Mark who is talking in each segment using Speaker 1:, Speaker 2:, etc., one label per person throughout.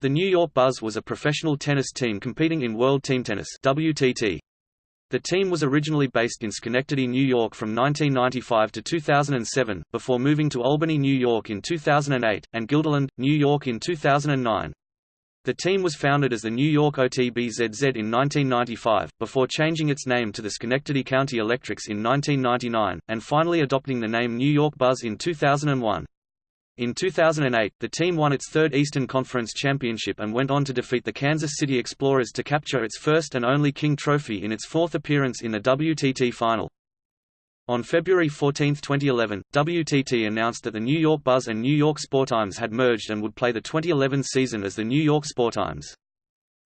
Speaker 1: The New York Buzz was a professional tennis team competing in World Team Tennis WTT. The team was originally based in Schenectady, New York from 1995 to 2007, before moving to Albany, New York in 2008, and Guilderland, New York in 2009. The team was founded as the New York OTBZZ in 1995, before changing its name to the Schenectady County Electrics in 1999, and finally adopting the name New York Buzz in 2001. In 2008, the team won its third Eastern Conference championship and went on to defeat the Kansas City Explorers to capture its first and only King Trophy in its fourth appearance in the WTT Final. On February 14, 2011, WTT announced that the New York Buzz and New York Sportimes had merged and would play the 2011 season as the New York Sportimes.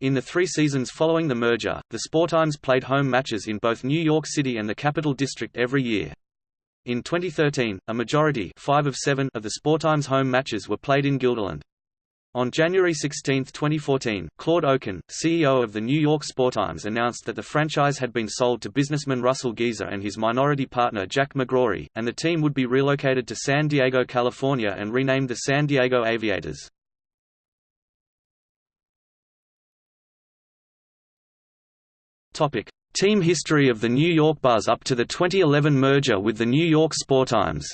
Speaker 1: In the three seasons following the merger, the Sportimes played home matches in both New York City and the Capital District every year. In 2013, a majority five of, seven of the Sportimes home matches were played in Guilderland. On January 16, 2014, Claude Okun, CEO of the New York Sportimes announced that the franchise had been sold to businessman Russell Geyser and his minority partner Jack McGrory, and the team would be relocated to San Diego, California and renamed the San Diego Aviators. Team history of the New York Buzz up to the 2011 merger with the New York Sportimes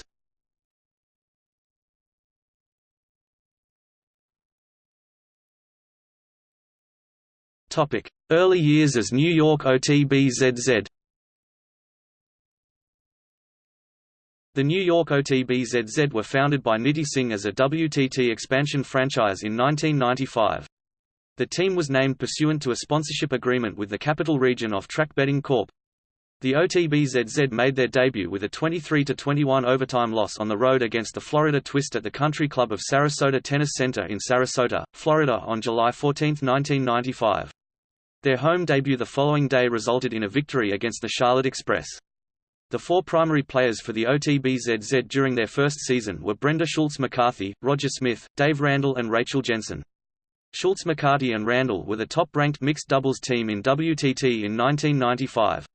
Speaker 1: Early years as New York OTBZZ The New York OTBZZ were founded by Nitty Singh as a WTT expansion franchise in 1995. The team was named pursuant to a sponsorship agreement with the Capital Region Off-Track Betting Corp. The OTBZZ made their debut with a 23–21 overtime loss on the road against the Florida Twist at the Country Club of Sarasota Tennis Center in Sarasota, Florida on July 14, 1995. Their home debut the following day resulted in a victory against the Charlotte Express. The four primary players for the OTBZZ during their first season were Brenda Schultz McCarthy, Roger Smith, Dave Randall and Rachel Jensen. Schultz McCarthy and Randall were the top-ranked mixed doubles team in WTT in 1995.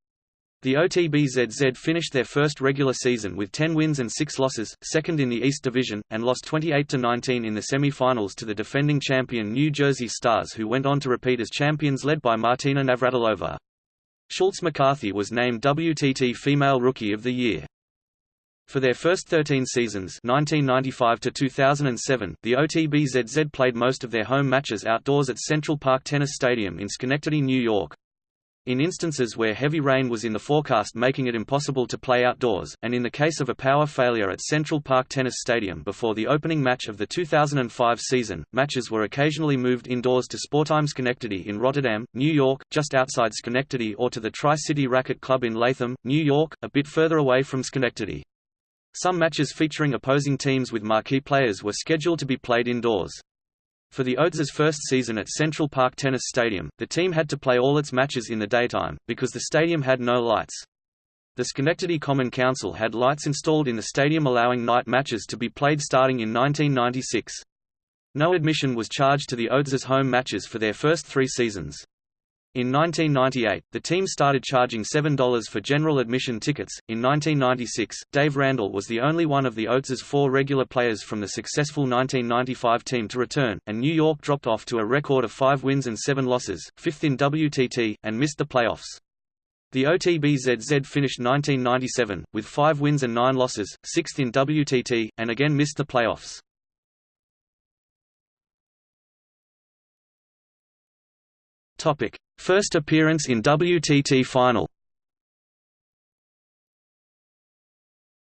Speaker 1: The OTBZZ finished their first regular season with 10 wins and 6 losses, second in the East Division, and lost 28–19 in the semi-finals to the defending champion New Jersey Stars who went on to repeat as champions led by Martina Navratilova. Schultz McCarthy was named WTT Female Rookie of the Year. For their first 13 seasons 1995 to 2007, the OTBZZ played most of their home matches outdoors at Central Park Tennis Stadium in Schenectady, New York. In instances where heavy rain was in the forecast making it impossible to play outdoors, and in the case of a power failure at Central Park Tennis Stadium before the opening match of the 2005 season, matches were occasionally moved indoors to Sportimes Schenectady in Rotterdam, New York, just outside Schenectady or to the Tri-City Racquet Club in Latham, New York, a bit further away from Schenectady. Some matches featuring opposing teams with marquee players were scheduled to be played indoors. For the Oates' first season at Central Park Tennis Stadium, the team had to play all its matches in the daytime, because the stadium had no lights. The Schenectady Common Council had lights installed in the stadium allowing night matches to be played starting in 1996. No admission was charged to the Oates' home matches for their first three seasons. In 1998, the team started charging $7 for general admission tickets. In 1996, Dave Randall was the only one of the Oates' four regular players from the successful 1995 team to return, and New York dropped off to a record of five wins and seven losses, fifth in WTT, and missed the playoffs. The OTBZZ finished 1997, with five wins and nine losses, sixth in WTT, and again missed the playoffs. Topic: First appearance in WTT final.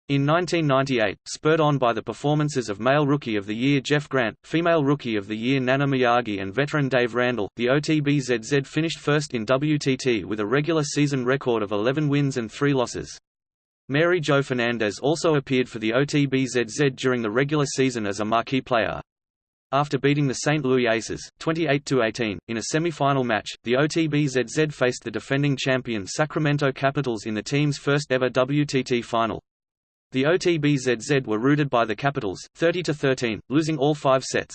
Speaker 1: In 1998, spurred on by the performances of Male Rookie of the Year Jeff Grant, Female Rookie of the Year Nana Miyagi and veteran Dave Randall, the OTBZZ finished first in WTT with a regular season record of 11 wins and 3 losses. Mary Jo Fernandez also appeared for the OTBZZ during the regular season as a marquee player. After beating the St. Louis Aces, 28–18, in a semi-final match, the OTBZZ faced the defending champion Sacramento Capitals in the team's first ever WTT final. The OTBZZ were routed by the Capitals, 30–13, losing all five sets.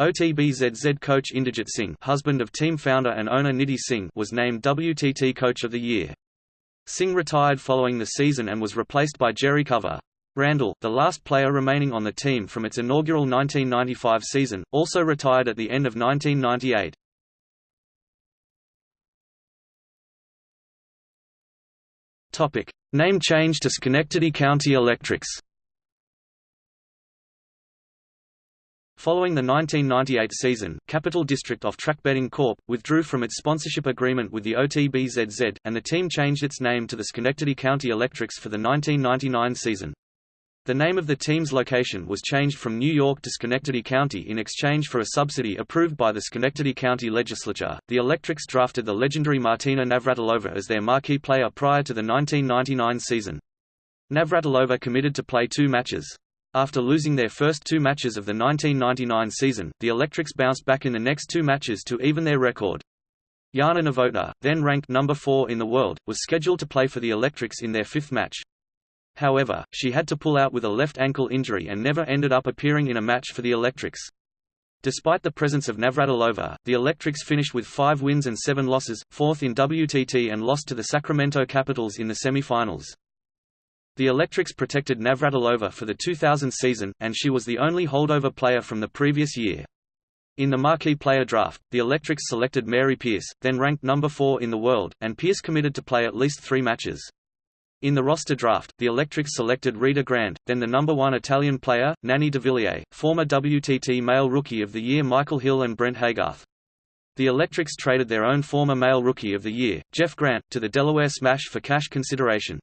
Speaker 1: OTBZZ coach Inderjit Singh husband of team founder and owner Nitty Singh was named WTT Coach of the Year. Singh retired following the season and was replaced by Jerry Cover. Randall, the last player remaining on the team from its inaugural 1995 season, also retired at the end of 1998. Topic: Name change to Schenectady County Electrics. Following the 1998 season, Capital District Off-Track Betting Corp. withdrew from its sponsorship agreement with the OTBZZ, and the team changed its name to the Schenectady County Electrics for the 1999 season. The name of the team's location was changed from New York to Schenectady County in exchange for a subsidy approved by the Schenectady County Legislature. The Electrics drafted the legendary Martina Navratilova as their marquee player prior to the 1999 season. Navratilova committed to play two matches. After losing their first two matches of the 1999 season, the Electrics bounced back in the next two matches to even their record. Jana Novotná, then ranked number 4 in the world, was scheduled to play for the Electrics in their fifth match. However, she had to pull out with a left ankle injury and never ended up appearing in a match for the Electrics. Despite the presence of Navratilova, the Electrics finished with five wins and seven losses, fourth in WTT and lost to the Sacramento Capitals in the semifinals. The Electrics protected Navratilova for the 2000 season, and she was the only holdover player from the previous year. In the marquee player draft, the Electrics selected Mary Pierce, then ranked number 4 in the world, and Pierce committed to play at least three matches. In the roster draft, the Electrics selected Rita Grande, then the number one Italian player, Nannie de Villiers, former WTT Male Rookie of the Year Michael Hill and Brent Haygarth. The Electrics traded their own former Male Rookie of the Year, Jeff Grant, to the Delaware Smash for cash consideration.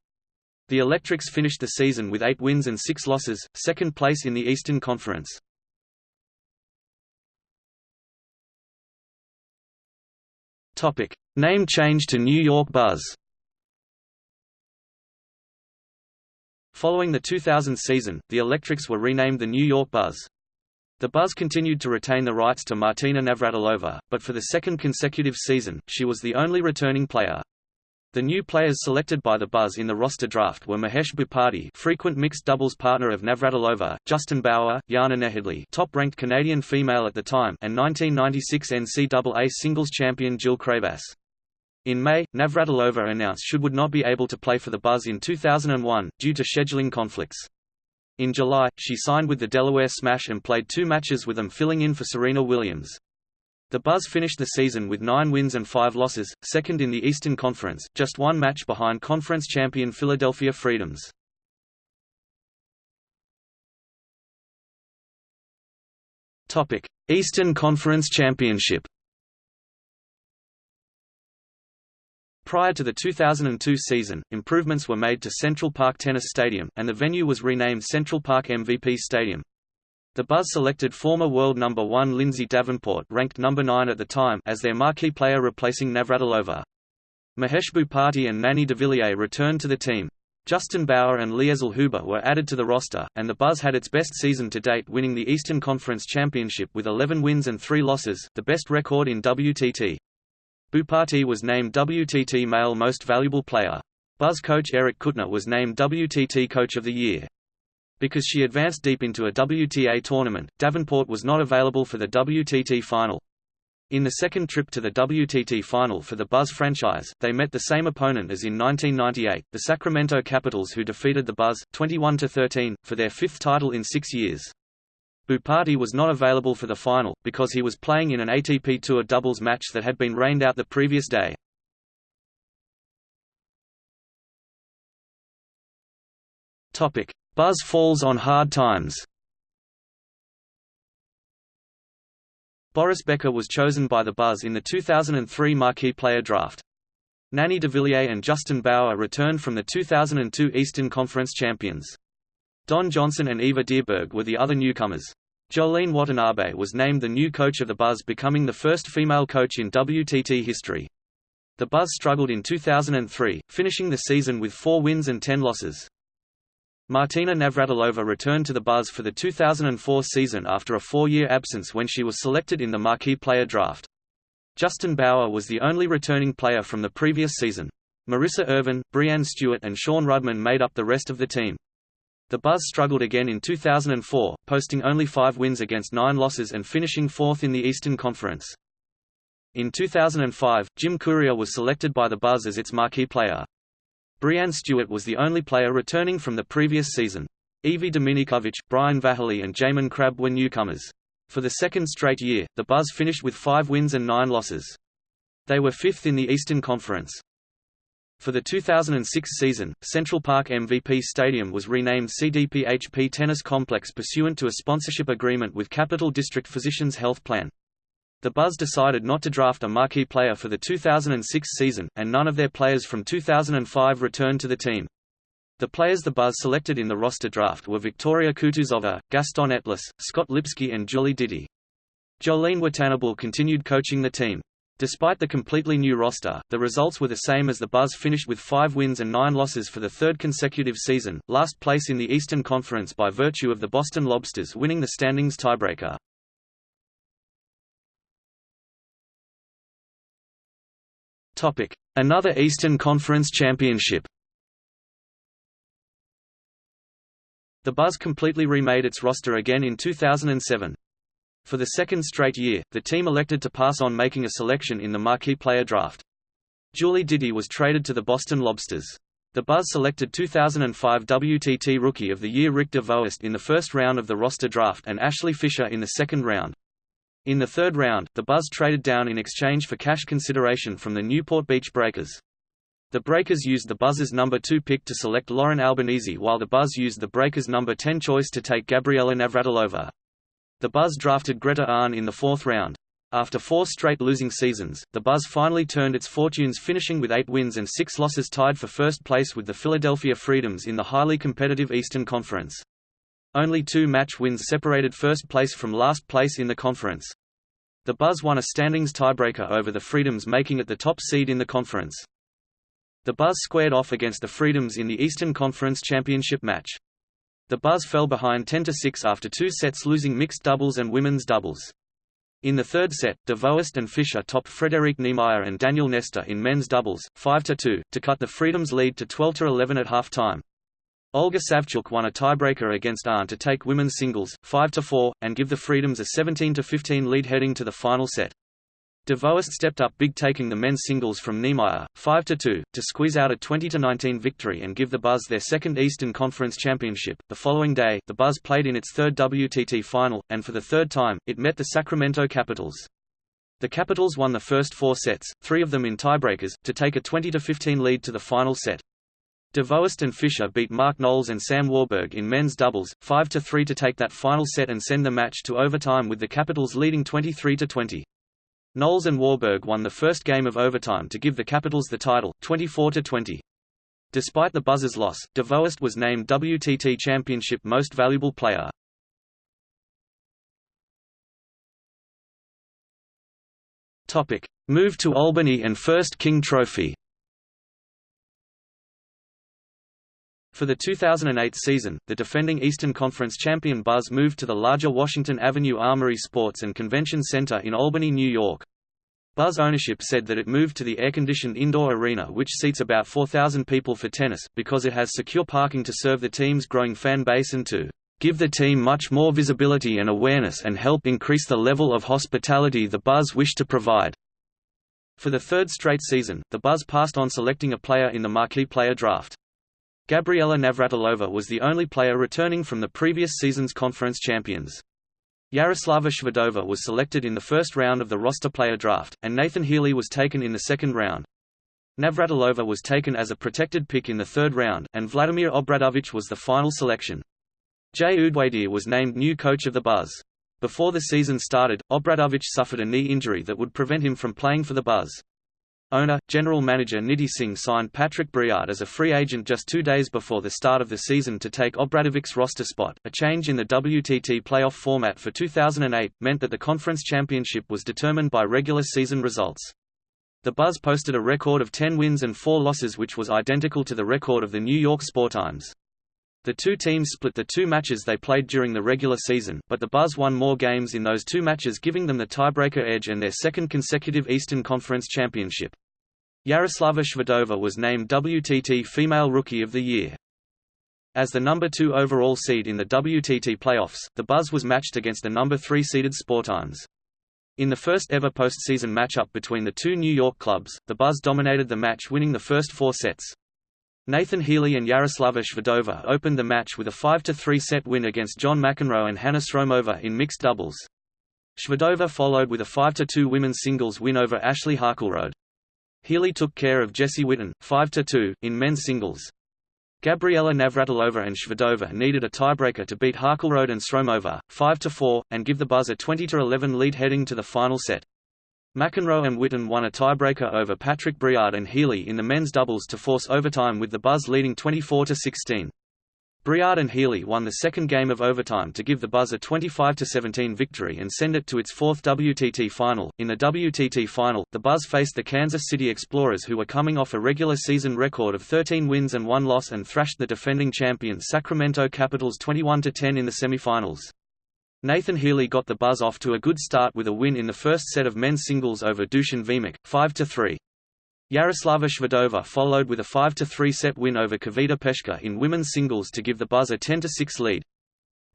Speaker 1: The Electrics finished the season with eight wins and six losses, second place in the Eastern Conference. Name change to New York Buzz Following the 2000 season, the Electrics were renamed the New York Buzz. The Buzz continued to retain the rights to Martina Navratilova, but for the second consecutive season, she was the only returning player. The new players selected by the Buzz in the roster draft were Mahesh Bhupathi frequent mixed doubles partner of Navratilova, Justin Bower, Jana Nejedly top-ranked Canadian female at the time and 1996 NCAA singles champion Jill Craybas. In May, Navratilova announced she would not be able to play for the Buzz in 2001, due to scheduling conflicts. In July, she signed with the Delaware Smash and played two matches with them filling in for Serena Williams. The Buzz finished the season with nine wins and five losses, second in the Eastern Conference, just one match behind conference champion Philadelphia Freedoms. Eastern Conference Championship Prior to the 2002 season, improvements were made to Central Park Tennis Stadium, and the venue was renamed Central Park MVP Stadium. The Buzz selected former world number 1 Lindsay Davenport ranked number 9 at the time as their marquee player replacing Navratilova. Mahesh Bhupathi and Nannie de Villiers returned to the team. Justin Bower and Liesl Huber were added to the roster, and the Buzz had its best season to date winning the Eastern Conference Championship with 11 wins and 3 losses, the best record in WTT. Bhupathi was named WTT Male Most Valuable Player. Buzz coach Eric Kuttner was named WTT Coach of the Year. Because she advanced deep into a WTA tournament, Davenport was not available for the WTT final. In the second trip to the WTT final for the Buzz franchise, they met the same opponent as in 1998, the Sacramento Capitals who defeated the Buzz, 21–13, for their fifth title in six years. Bhupathi was not available for the final, because he was playing in an ATP Tour doubles match that had been rained out the previous day. Buzz falls on hard times Boris Becker was chosen by the Buzz in the 2003 Marquee Player Draft. Nannie de Villiers and Justin Bower returned from the 2002 Eastern Conference champions. Don Johnson and Eva Dyrberg were the other newcomers. Jolene Watanabe was named the new coach of the Buzz becoming the first female coach in WTT history. The Buzz struggled in 2003, finishing the season with four wins and ten losses. Martina Navratilova returned to the Buzz for the 2004 season after a four-year absence when she was selected in the marquee player draft. Justin Bower was the only returning player from the previous season. Marissa Irvin, Breanne Stewart and Sean Rudman made up the rest of the team. The Buzz struggled again in 2004, posting only five wins against nine losses and finishing fourth in the Eastern Conference. In 2005, Jim Courier was selected by the Buzz as its marquee player. Breanne Stewart was the only player returning from the previous season. Evie Dominikovic, Brian Vahaly and Jaymon Crabb were newcomers. For the second straight year, the Buzz finished with five wins and nine losses. They were fifth in the Eastern Conference. For the 2006 season, Central Park MVP Stadium was renamed CDPHP Tennis Complex pursuant to a sponsorship agreement with Capital District Physicians Health Plan. The Buzz decided not to draft a marquee player for the 2006 season, and none of their players from 2005 returned to the team. The players the Buzz selected in the roster draft were Victoria Kutuzova, Gaston Etlis, Scott Lipsky and Julie Ditty. Jolene Watanabe continued coaching the team. Despite the completely new roster, the results were the same as the Buzz finished with five wins and nine losses for the third consecutive season, last place in the Eastern Conference by virtue of the Boston Lobsters winning the standings tiebreaker. Another Eastern Conference championship The Buzz completely remade its roster again in 2007. For the second straight year, the team elected to pass on making a selection in the marquee player draft. Julie Ditty was traded to the Boston Lobsters. The Buzz selected 2005 WTT Rookie of the Year Rick DeVoest in the first round of the roster draft and Ashley Fisher in the second round. In the third round, the Buzz traded down in exchange for cash consideration from the Newport Beach Breakers. The Breakers used the Buzz's number 2 pick to select Lauren Albanese while the Buzz used the Breakers' number 10 choice to take Gabriela Navratilova. The Buzz drafted Greta Arn in the fourth round. After four straight losing seasons, the Buzz finally turned its fortunes finishing with eight wins and six losses tied for first place with the Philadelphia Freedoms in the highly competitive Eastern Conference. Only two match wins separated first place from last place in the conference. The Buzz won a standings tiebreaker over the Freedoms making it the top seed in the conference. The Buzz squared off against the Freedoms in the Eastern Conference Championship match. The Buzz fell behind 10–6 after two sets losing mixed doubles and women's doubles. In the third set, DeVoest and Fisher topped Frederic Niemeyer and Daniel Nestor in men's doubles, 5–2, to cut the Freedom's lead to 12–11 at halftime. Olga Savchuk won a tiebreaker against Arn to take women's singles, 5–4, and give the Freedoms a 17–15 lead heading to the final set. DeVoest stepped up big taking the men's singles from Niemeyer, 5–2, to squeeze out a 20–19 victory and give the Buzz their second Eastern Conference championship. The following day, the Buzz played in its third WTT final, and for the third time, it met the Sacramento Capitals. The Capitals won the first four sets, three of them in tiebreakers, to take a 20–15 lead to the final set. DeVoest and Fisher beat Mark Knowles and Sam Warburg in men's doubles, 5–3 to take that final set and send the match to overtime with the Capitals leading 23–20. Knowles and Warburg won the first game of overtime to give the Capitals the title, 24–20. Despite the Buzzers' loss, DeVoest was named WTT Championship Most Valuable Player. Topic: Move to Albany and First King Trophy. For the 2008 season, the defending Eastern Conference champion Buzz moved to the larger Washington Avenue Armory Sports and Convention Center in Albany, New York. Buzz ownership said that it moved to the air-conditioned indoor arena which seats about 4,000 people for tennis, because it has secure parking to serve the team's growing fan base and to give the team much more visibility and awareness and help increase the level of hospitality the Buzz wish to provide. For the third straight season, the Buzz passed on selecting a player in the marquee player draft. Gabriela Navratilova was the only player returning from the previous season's conference champions. Yaroslava Shvedova was selected in the first round of the roster player draft, and Nathan Healy was taken in the second round. Navratilova was taken as a protected pick in the third round, and Vladimir Obradovic was the final selection. Jay Udwadia was named new coach of the Buzz. Before the season started, Obradovic suffered a knee injury that would prevent him from playing for the Buzz. Owner, general manager Nitty Singh signed Patrick Briard as a free agent just two days before the start of the season to take Obradovic's roster spot. A change in the WTT playoff format for 2008 meant that the conference championship was determined by regular season results. The Buzz posted a record of 10 wins and 4 losses which was identical to the record of the New York Sportimes. The two teams split the two matches they played during the regular season, but the Buzz won more games in those two matches giving them the tiebreaker edge and their second consecutive Eastern Conference championship. Yaroslava Shvedova was named WTT Female Rookie of the Year. As the number two overall seed in the WTT playoffs, the Buzz was matched against the number three seeded Sportimes. In the first ever postseason matchup between the two New York clubs, the Buzz dominated the match winning the first four sets. Nathan Healy and Yaroslava Shvedova opened the match with a 5–3 set win against John McEnroe and Hannah Stromova in mixed doubles. Shvedova followed with a 5–2 women's singles win over Ashley Harkleroad. Healy took care of Jesse Witten, 5–2, in men's singles. Gabriela Navratilova and Shvedova needed a tiebreaker to beat Harkleroad and Stromova, 5–4, and give the Buzz a 20–11 lead heading to the final set. McEnroe and Witten won a tiebreaker over Patrick Briard and Healy in the men's doubles to force overtime with the Buzz leading 24–16. Briard and Healy won the second game of overtime to give the Buzz a 25–17 victory and send it to its fourth WTT final. In the WTT final, the Buzz faced the Kansas City Explorers who were coming off a regular season record of 13 wins and 1 loss and thrashed the defending champions Sacramento Capitals 21–10 in the semifinals. Nathan Healy got the Buzz off to a good start with a win in the first set of men's singles over Dusan Vemic, 5–3. Yaroslava Shvedova followed with a 5–3 set win over Kveta Peschke in women's singles to give the Buzz a 10–6 lead.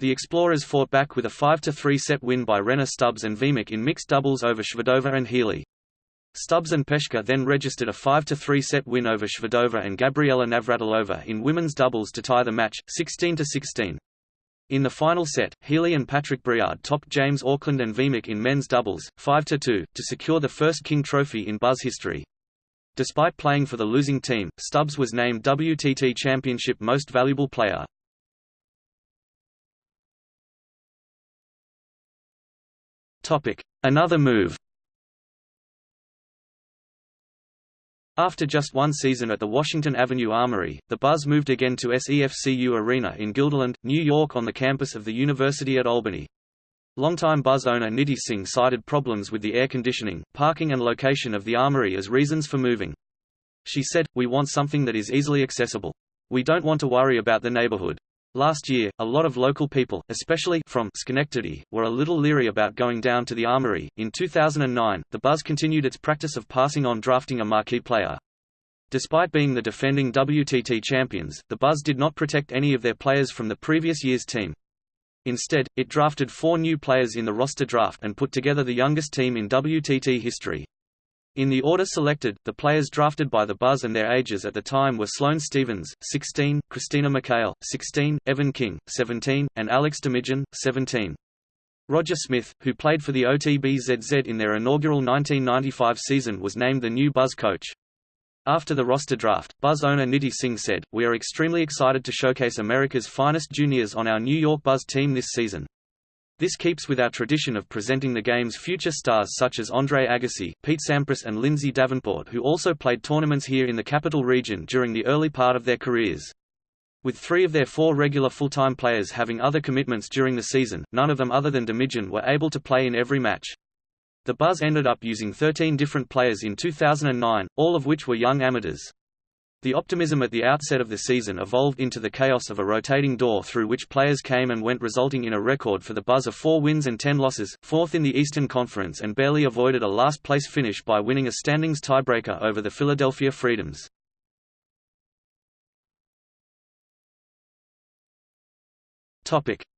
Speaker 1: The Explorers fought back with a 5–3 set win by Rennae Stubbs and Vemec in mixed doubles over Shvedova and Healy. Stubbs and Peshka then registered a 5–3 set win over Shvedova and Gabriela Navratilova in women's doubles to tie the match, 16–16. In the final set, Healy and Patrick Briard topped James Auckland and Vemic in men's doubles, 5–2, to secure the first King Trophy in Buzz history. Despite playing for the losing team, Stubbs was named WTT Championship Most Valuable Player. Another move After just one season at the Washington Avenue Armory, the Buzz moved again to SEFCU Arena in Guilderland, New York on the campus of the University at Albany. Longtime Buzz owner Nitty Singh cited problems with the air conditioning, parking and location of the Armory as reasons for moving. She said, we want something that is easily accessible. We don't want to worry about the neighborhood. Last year, a lot of local people, especially from Schenectady, were a little leery about going down to the Armory. In 2009, the Buzz continued its practice of passing on drafting a marquee player. Despite being the defending WTT champions, the Buzz did not protect any of their players from the previous year's team. Instead, it drafted four new players in the roster draft and put together the youngest team in WTT history. In the order selected, the players drafted by the Buzz and their ages at the time were Sloane Stevens, 16, Christina McHale, 16, Evan King, 17, and Alex Domijan, 17. Roger Smith, who played for the OTBZZ in their inaugural 1995 season was named the new Buzz coach. After the roster draft, Buzz owner Nitty Singh said, We are extremely excited to showcase America's finest juniors on our New York Buzz team this season. This keeps with our tradition of presenting the game's future stars such as Andre Agassi, Pete Sampras and Lindsay Davenport who also played tournaments here in the capital region during the early part of their careers. With three of their four regular full-time players having other commitments during the season, none of them other than Domijan were able to play in every match. The Buzz ended up using 13 different players in 2009, all of which were young amateurs. The optimism at the outset of the season evolved into the chaos of a rotating door through which players came and went resulting in a record for the Buzz of 4 wins and 10 losses, fourth in the Eastern Conference and barely avoided a last-place finish by winning a standings tiebreaker over the Philadelphia Freedoms.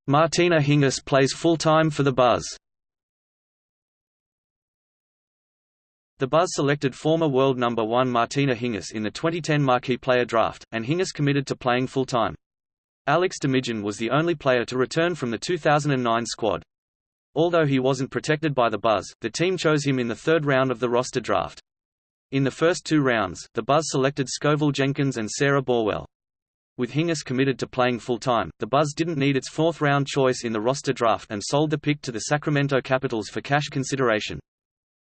Speaker 1: Martina Hingis plays full-time for the Buzz The Buzz selected former world number 1 Martina Hingis in the 2010 Marquee Player Draft, and Hingis committed to playing full-time. Alex Domijan was the only player to return from the 2009 squad. Although he wasn't protected by the Buzz, the team chose him in the third round of the roster draft. In the first two rounds, the Buzz selected Scoville Jenkins and Sarah Borwell. With Hingis committed to playing full-time, the Buzz didn't need its fourth-round choice in the roster draft and sold the pick to the Sacramento Capitals for cash consideration.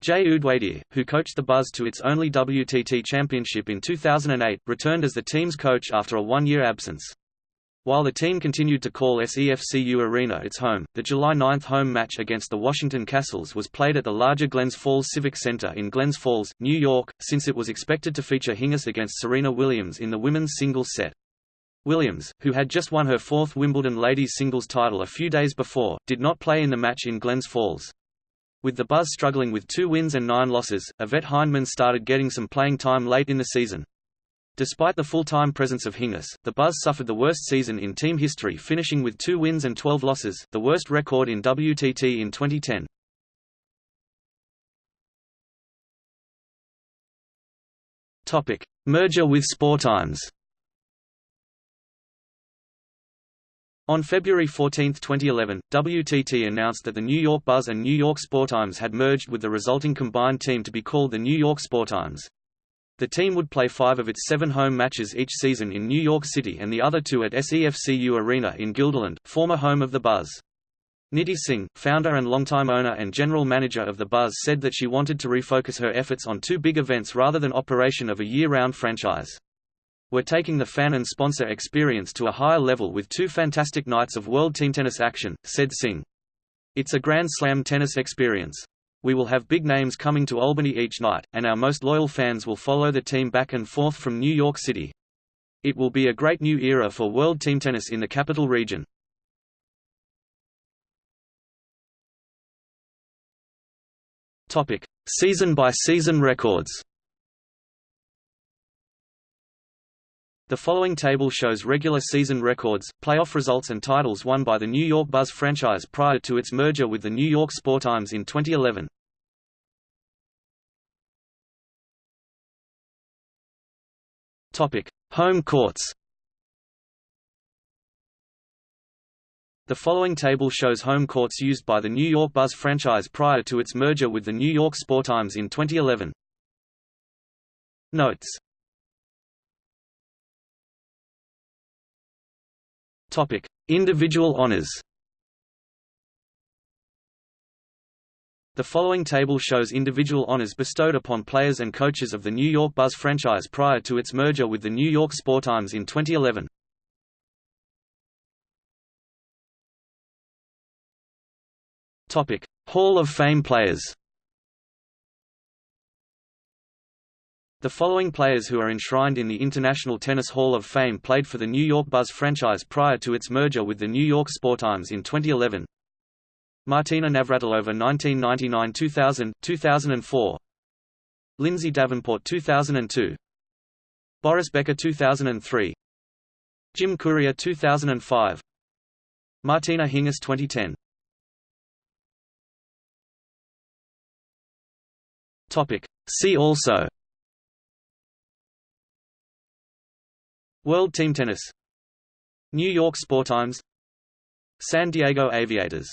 Speaker 1: Jay Udwadia, who coached the Buzz to its only WTT championship in 2008, returned as the team's coach after a one-year absence. While the team continued to call SEFCU Arena its home, the July 9 home match against the Washington Kastles was played at the larger Glens Falls Civic Center in Glens Falls, New York, since it was expected to feature Hingis against Serena Williams in the women's singles set. Williams, who had just won her fourth Wimbledon ladies singles title a few days before, did not play in the match in Glens Falls. With the Buzz struggling with two wins and nine losses, Yvette Hyndman started getting some playing time late in the season. Despite the full-time presence of Hingis, the Buzz suffered the worst season in team history finishing with two wins and 12 losses, the worst record in WTT in 2010. Merger with Sportimes On February 14, 2011, WTT announced that the New York Buzz and New York Sportimes had merged with the resulting combined team to be called the New York Sportimes. The team would play five of its seven home matches each season in New York City and the other two at SEFCU Arena in Guilderland, former home of the Buzz. Nitty Singh, founder and longtime owner and general manager of the Buzz said that she wanted to refocus her efforts on two big events rather than operation of a year-round franchise. We're taking the fan and sponsor experience to a higher level with two fantastic nights of World Team Tennis action, said Singh. It's a Grand Slam tennis experience. We will have big names coming to Albany each night, and our most loyal fans will follow the team back and forth from New York City. It will be a great new era for World Team Tennis in the capital region. Topic: Season by season records. The following table shows regular season records, playoff results and titles won by the New York Buzz franchise prior to its merger with the New York Sportimes in 2011. Topic: Home courts. The following table shows home courts used by the New York Buzz franchise prior to its merger with the New York Sportimes in 2011. Notes Topic: Individual honors. The following table shows individual honors bestowed upon players and coaches of the New York Buzz franchise prior to its merger with the New York Sportimes in 2011. Topic: Hall of Fame players. The following players who are enshrined in the International Tennis Hall of Fame played for the New York Buzz franchise prior to its merger with the New York Sportimes in 2011. Martina Navratilova 1999–2000, 2004 Lindsay Davenport 2002 Boris Becker 2003 Jim Courier 2005 Martina Hingis 2010 Topic. See also World Team Tennis. New York Sportimes San Diego Aviators